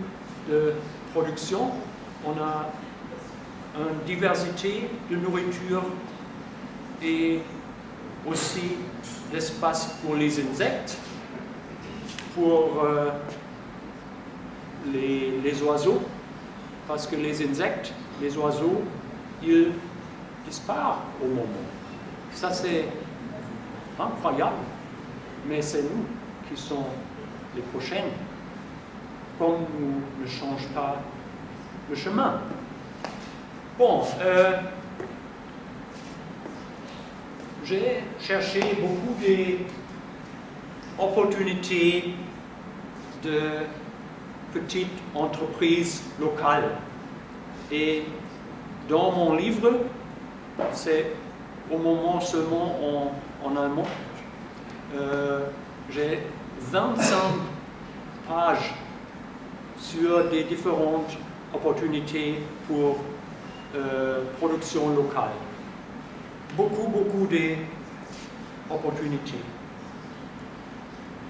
de production, on a une diversité de nourriture et aussi l'espace pour les insectes, pour euh, les oiseaux, parce que les insectes, les oiseaux, ils disparaissent au moment. Ça c'est incroyable, mais c'est nous qui sommes les prochaines, comme nous ne changeons pas le chemin. Bon, euh, j'ai cherché beaucoup d'opportunités de petites entreprises locales. Et dans mon livre, c'est au moment seulement en, en allemand, euh, j'ai 25 pages sur des différentes opportunités pour euh, production locale. Beaucoup, beaucoup d'opportunités.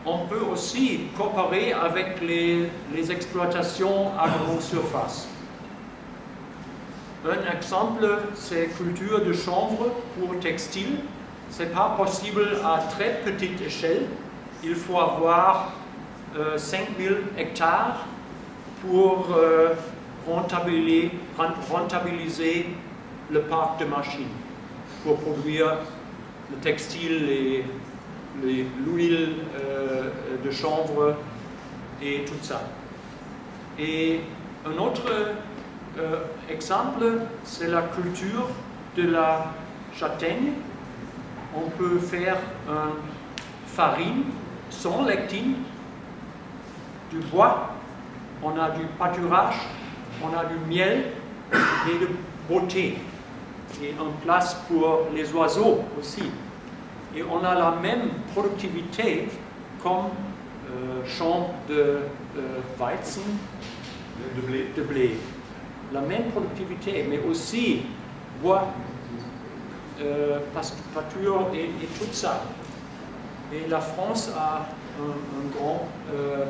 On peut aussi coopérer avec les, exploitations à grande surface. Un exemple, c'est culture de chanvre pour textile. Ce n'est pas possible à très petite échelle. Il faut avoir euh, 5000 hectares pour euh, rentabiliser, rentabiliser, le parc de machines, pour produire le textile, l'huile euh, de chanvre et tout ça. Et un autre euh, exemple, c'est la culture de la châtaigne. On peut faire une farine sans lectine, du bois, on a du pâturage, on a du miel et de beauté. Et une place pour les oiseaux aussi. Et on a la même productivité comme euh, champ de Weizen, de blé. de blé la même productivité, mais aussi bois, euh, pâture et, et, tout ça. Et la France a une un grande euh,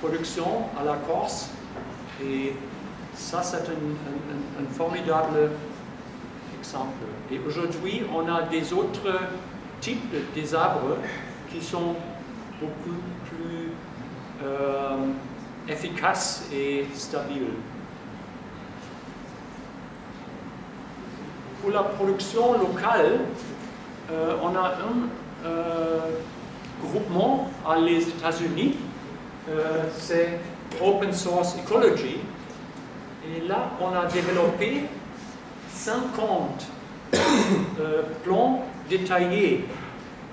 production à la Corse et ça c'est un, un, un, formidable exemple. Et aujourd'hui on a des autres types des arbres qui sont beaucoup plus euh, efficaces et stabiles. pour la production locale, euh, on a un euh, groupement à les États-Unis, c'est Open Source Ecology, et là on a développé 50 euh, plans détaillés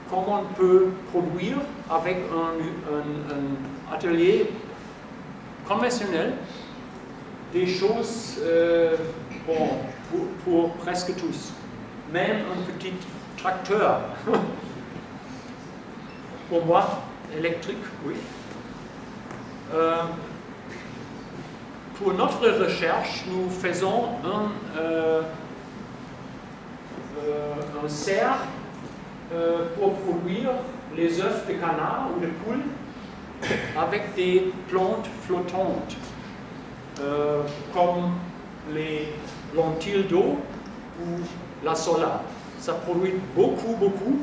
comment on peut produire avec un, atelier conventionnel des choses euh, pour, pour, presque tous. Même un petit tracteur. pour moi, électrique, oui. Euh, pour notre recherche, nous faisons un, euh, un cerf euh, pour produire les œufs de canard ou de poule avec des plantes flottantes, euh, comme les lentilles d'eau ou la sola. Ça produit beaucoup, beaucoup.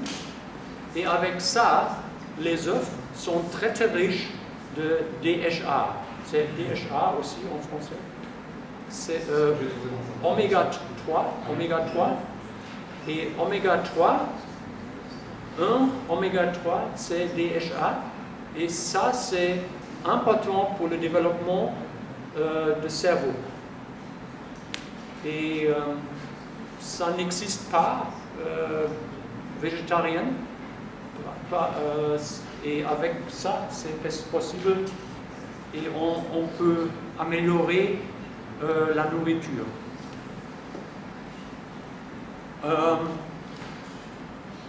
Et avec ça, les œufs sont très, très riches de DHA. C'est DHA aussi en français. C'est euh, oméga 3, oméga 3. Et oméga 3, 1 oméga 3, c'est DHA. Et ça, c'est important pour le développement euh, du cerveau. Et euh, ça n'existe pas euh, végétarien. Euh, et avec ça, c'est possible et on, peut améliorer la nourriture. Euh,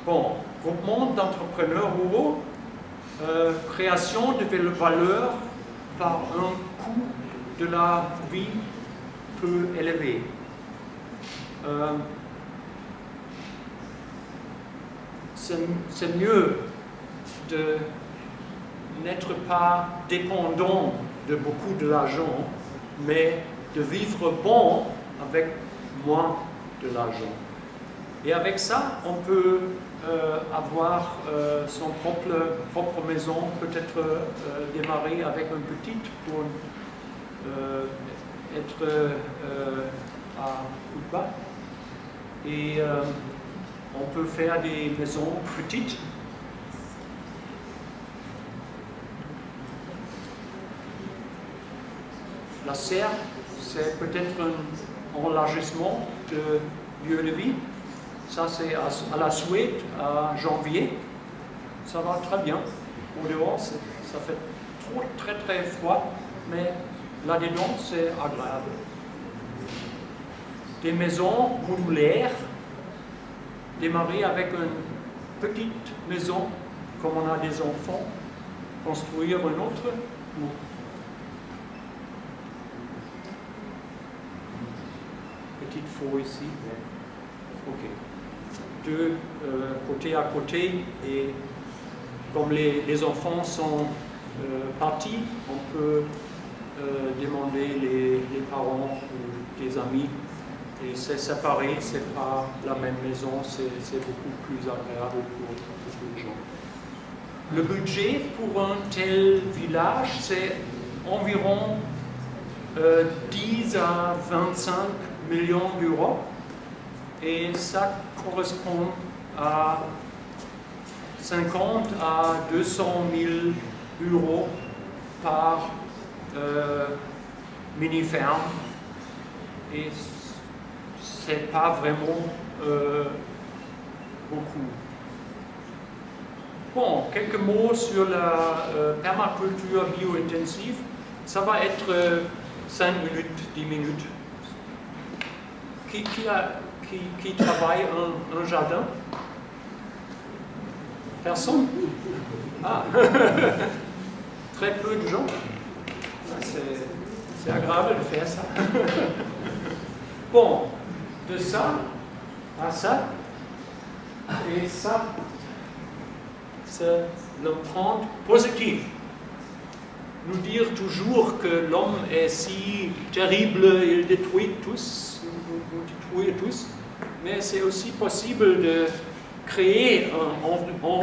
bon, groupement d'entrepreneurs ruraux, euh, création de valeur par un coût de la vie peu élevé. Euh, c'est mieux de n'être pas dépendant de beaucoup de l'argent, mais de vivre bon avec moins de l'argent. Et avec ça, on peut euh, avoir euh, son propre, maison, peut-être euh, démarrer avec une petite pour être à bas. Et on peut faire des maisons petites. La serre, c'est peut-être un élargissement de lieu de vie. Ça, c'est à, la Suède, à janvier. Ça va très bien. Au dehors, ça fait trop, très très froid, mais là-dedans, c'est agréable. Des maisons modulaires, démarrer avec une petite maison, comme on a des enfants, construire une autre, petite faux ici. Ok deux euh, côté à côté et comme les, enfants sont euh, partis, on peut euh, demander les, parents ou des amis et c'est séparé, c'est pas la même maison, c'est beaucoup plus agréable pour, les gens. Le budget pour un tel village, c'est environ 10 à 25 millions d'euros et ça correspond à 50 à 200 000 euros par euh, mini-ferme et c'est pas vraiment euh, beaucoup. Bon, quelques mots sur la euh, permaculture bio-intensive. Ça va être 5 minutes, 10 minutes. Qui, qui a qui, travaille un, un jardin Personne? Ah Très peu de gens. Ah, c'est agréable de faire ça. bon, de ça à ça, et ça, c'est l'empreinte positive. Nous dire toujours que l'homme est si terrible, il détruit tous, détruit tous, mais c'est aussi possible de créer un environnement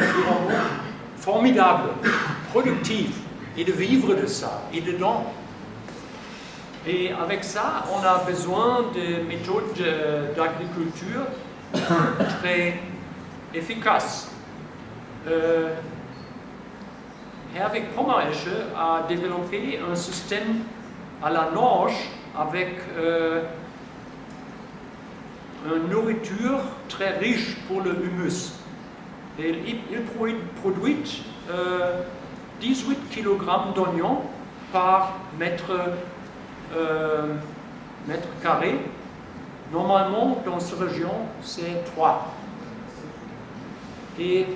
formidable, productif, et de vivre de ça, et dedans. Et avec ça, on a besoin de méthodes d'agriculture très efficaces. Euh, Herwig Pommeresche a développé un système à la norge avec euh, nourriture très riche pour le humus. Et il, produit 18 kg d'oignons par mètre, euh, mètre carré. Normalement, dans cette région, c'est 3. Et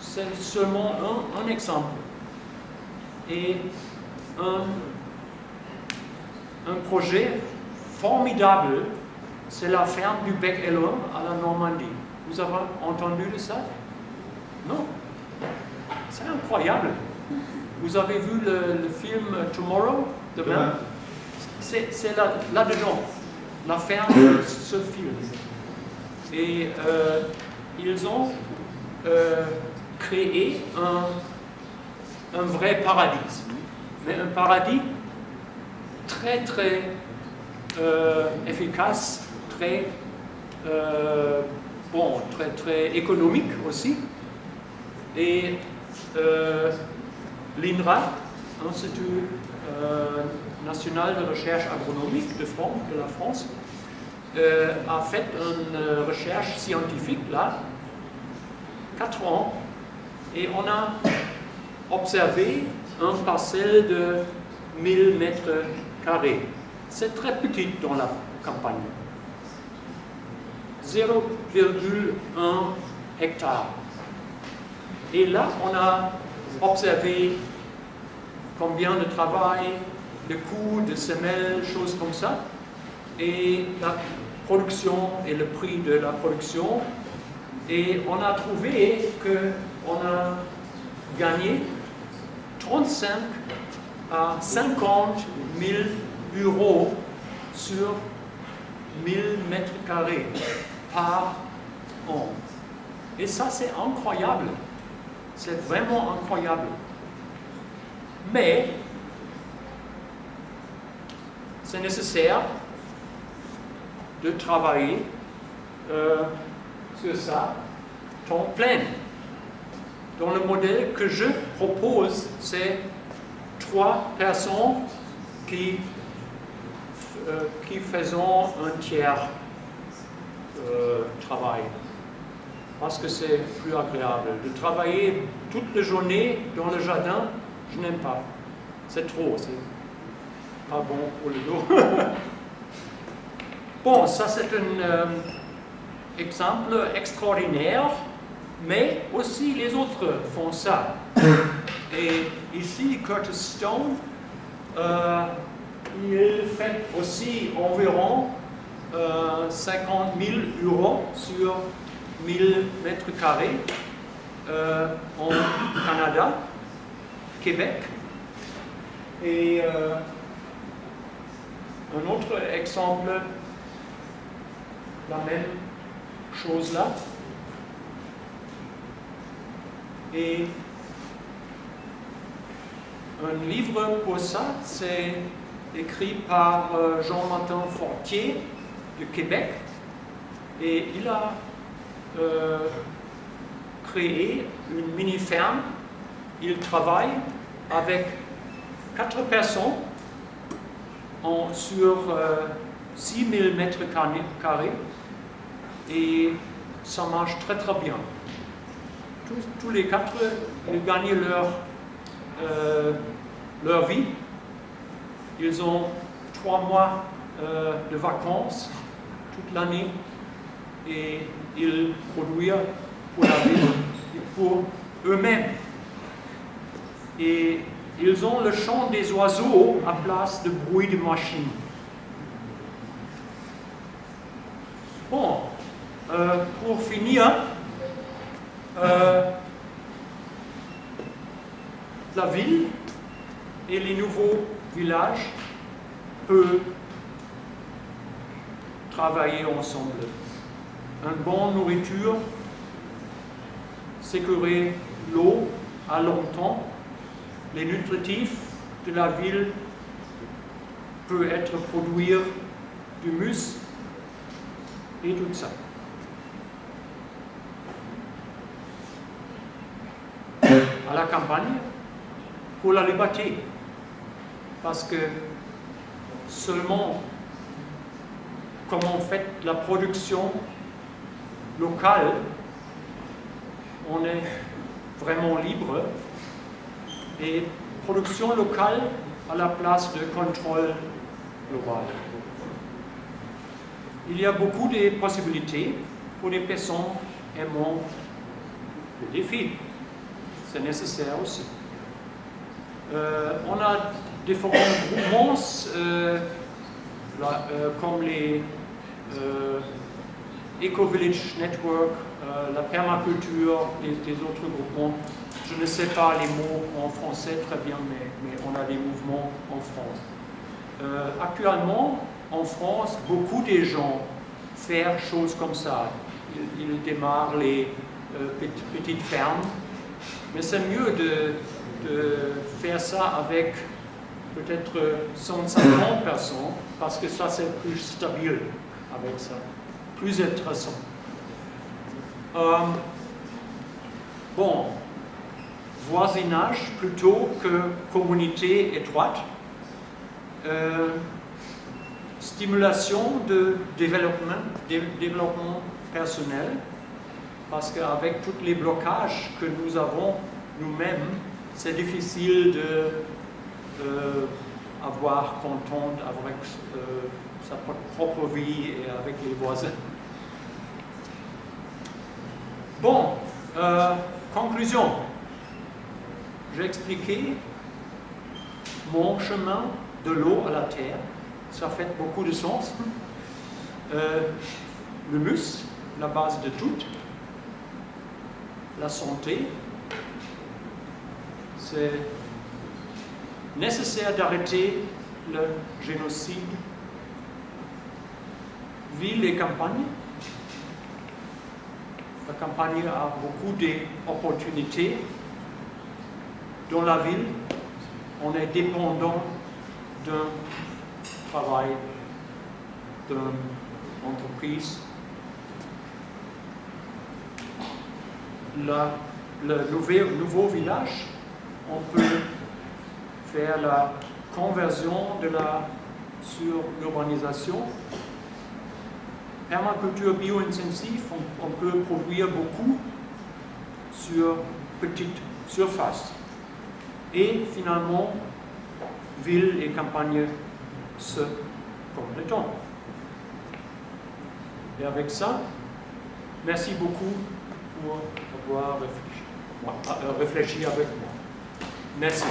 c'est seulement un, exemple. Et un projet formidable c'est la ferme du Bec et l'Homme à la Normandie. Vous avez entendu de ça? Non C'est incroyable. Vous avez vu le, film Tomorrow Demain? C'est là-dedans, la ferme de ce film. Et euh, ils ont euh, créé un, un vrai paradis. Mais un paradis très très euh, efficace très, euh, bon, très, très économique aussi. Et euh, l'INRA, Institut euh, national de recherche agronomique de, la France, a fait une recherche scientifique là, 4 ans, et on a observé un parcelle de 1000 mètres carrés. C'est très petit dans la campagne. 0,1 hectare. Et là, on a observé combien de travail, de coûts, de semelles, choses comme ça, et la production et le prix de la production. Et on a trouvé qu'on a gagné 35 à 50 000 euros sur 1000 mètres carrés par an. Et ça, c'est incroyable. C'est vraiment incroyable. Mais, c'est nécessaire de travailler euh, sur ça temps plein. Dans le modèle que je propose, c'est trois personnes qui, euh, qui faisons un tiers euh, travail. Parce que c'est plus agréable. De travailler toute la journée dans le jardin, je n'aime pas. C'est trop, c'est pas bon pour le dos. bon, ça c'est un euh, exemple extraordinaire, mais aussi les autres font ça. Et ici, Curtis Stone, euh, il fait aussi environ 50 000 euros sur 1000 mètres carrés euh, en Canada, Québec. Et euh, un autre exemple, la même chose là. Et un livre pour ça, c'est écrit par euh, Jean-Martin Fortier Québec. Et il a euh, créé une mini-ferme. Il travaille avec quatre personnes sur 6000 euh, mètres carrés et ça marche très très bien. Tous, les quatre, ils gagnent leur, euh, leur vie. Ils ont trois mois de vacances toute l'année et ils produisent pour la ville et pour eux-mêmes. Et ils ont le chant des oiseaux à place de bruit de machine. Bon, euh, pour finir, euh, la ville et les nouveaux villages peuvent travailler ensemble. Une bonne nourriture, sécuriser l'eau à longtemps, les nutritifs de la ville peuvent être produire du mus et tout ça. À la campagne, pour la liberté, parce que seulement comment on fait la production local, on est vraiment libre et production locale à la place de contrôle global. Il y a beaucoup de possibilités pour les personnes aimant le défi. C'est nécessaire aussi. Euh, on a différents mouvements euh, euh, comme les Eco-Village Network, euh, la permaculture, des, autres groupements. Je ne sais pas les mots en français très bien, mais, on a des mouvements en France. Euh, actuellement, en France, beaucoup de gens font choses comme ça. Ils, démarrent les euh, petites, fermes, mais c'est mieux de, de, faire ça avec peut-être 150 personnes, parce que ça c'est plus stable avec ça plus intéressant. Euh, bon, voisinage plutôt que communauté étroite. Euh, stimulation de développement, personnel, parce qu'avec tous les blocages que nous avons nous-mêmes, c'est difficile de, avoir content avec euh, sa propre vie et avec les voisins. Bon, euh, conclusion. J'ai expliqué mon chemin de l'eau à la terre. Ça fait beaucoup de sens. Euh, le mus, la base de tout. La santé, c'est nécessaire d'arrêter le génocide. Ville et campagne. La campagne a beaucoup d'opportunités. Dans la ville, on est dépendant d'un travail, d'une entreprise. Le nouveau village, on peut faire la conversion de la sur l'urbanisation. Permaculture bio-intensive, on, peut produire beaucoup sur petite surface. Et finalement, ville et campagne se complètent. Et avec ça, merci beaucoup pour avoir réfléchi, euh, réfléchi avec moi. Merci.